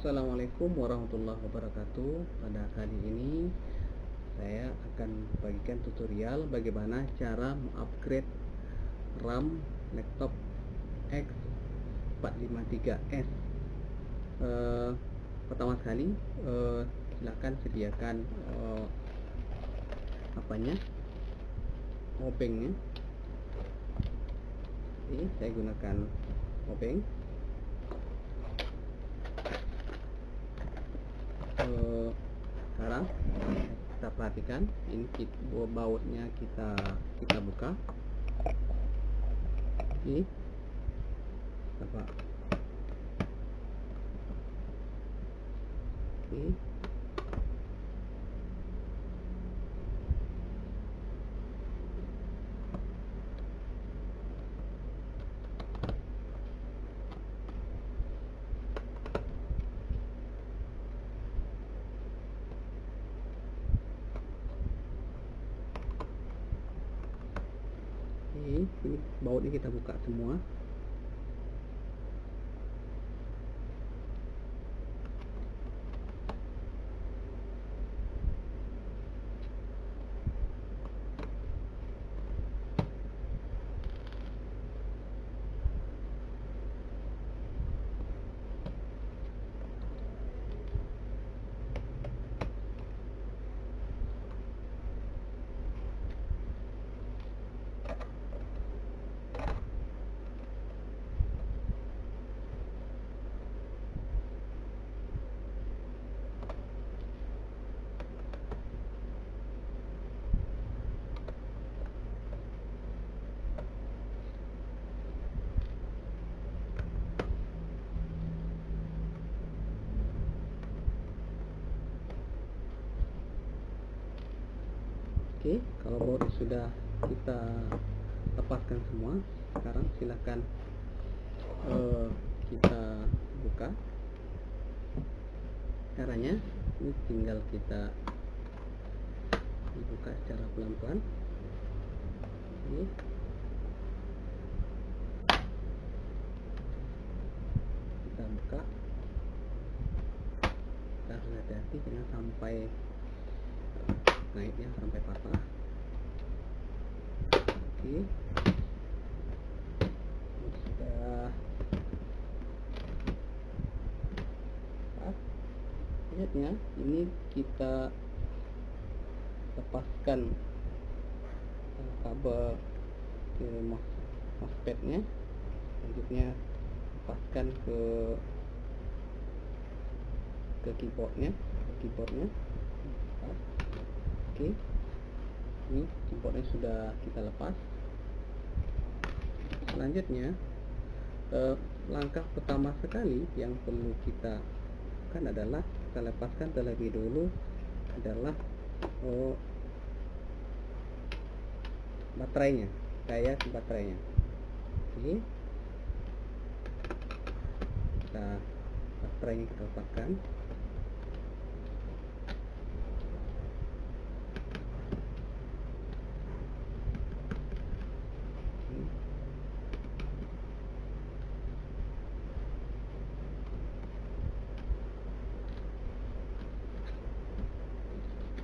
Assalamualaikum warahmatullahi wabarakatuh. Pada kali ini Saya akan bagikan tutorial Bagaimana cara mengupgrade RAM laptop X453S uh, Pertama sekali uh, Silahkan sediakan uh, Apanya? Obengnya. Ini saya gunakan obeng sekarang kita perhatikan. Ini kita, bautnya kita kita buka. Ini apa oke ini, ini kita buka semua Oke, kalau baut sudah kita lepaskan semua, sekarang silahkan uh, kita buka. Caranya ini tinggal kita dibuka secara pelan-pelan. Ini kita buka. Kita harus hati-hati jangan sampai naiknya sampai patah. Oke. Sudah lihat ya ini kita lepaskan kabel ke mousepadnya selanjutnya lepaskan ke ke keyboardnya ke keyboardnya oke. Ini keyboardnya sudah kita lepas. Selanjutnya eh, langkah pertama sekali yang perlu kita kan adalah kita lepaskan terlebih dulu adalah oh, baterainya daya baterainya. Oke kita baterainya kita lepaskan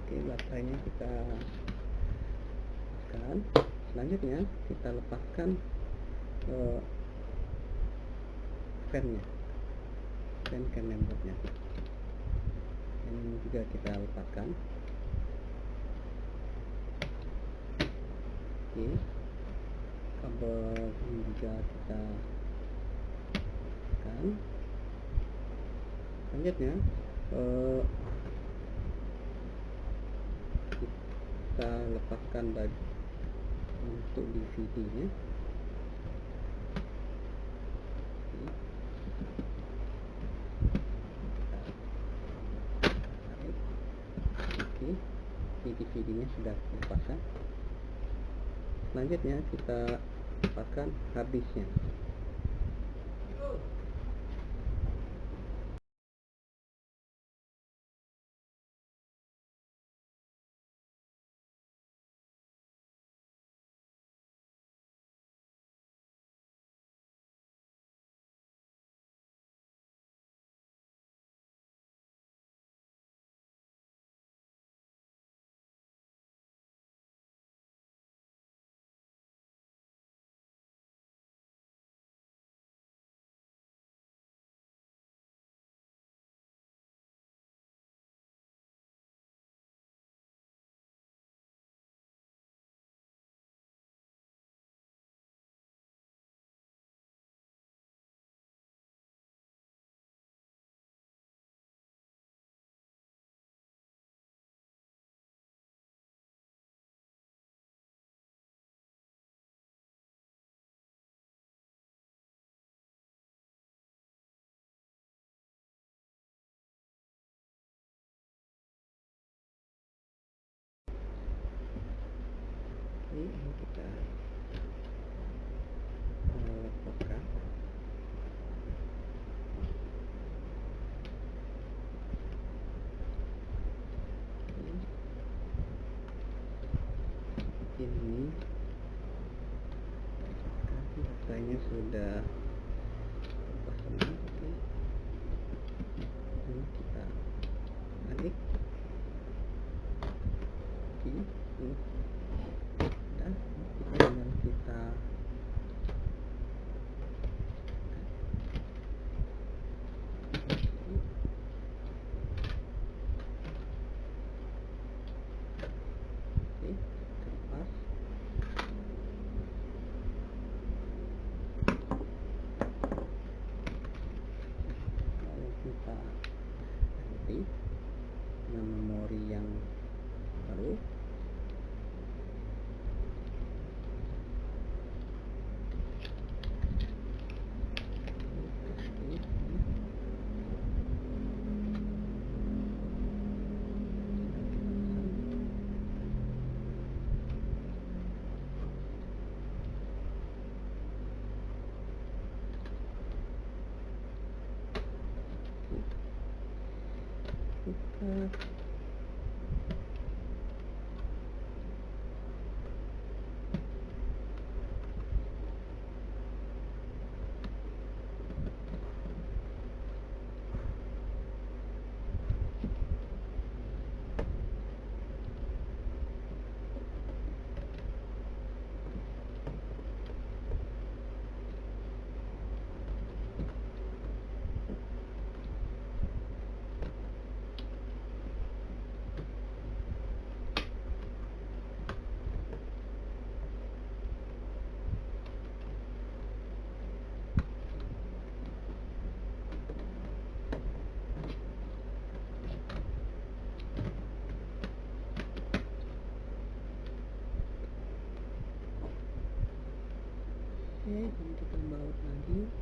oke baterainya kita lepaskan selanjutnya kita lepaskan uh, fan-nya. Fan can membernya ini juga kita lepaskan. Oke. Kabel ini juga kita lepaskan. Selanjutnya uh, kita lepaskan bagi untuk DVD nya oke. Ini DVD nya sudah dipasang. Selanjutnya kita lepaskan harddisknya ini kita uh, lepaskan ini. Rasanya sudah lepas semua oke ini kita balik oke ini dan kita tinggal kita Oke, terlepas. Lalu kita ganti dengan memori yang baru. Kita Oke, ini kita baut lagi.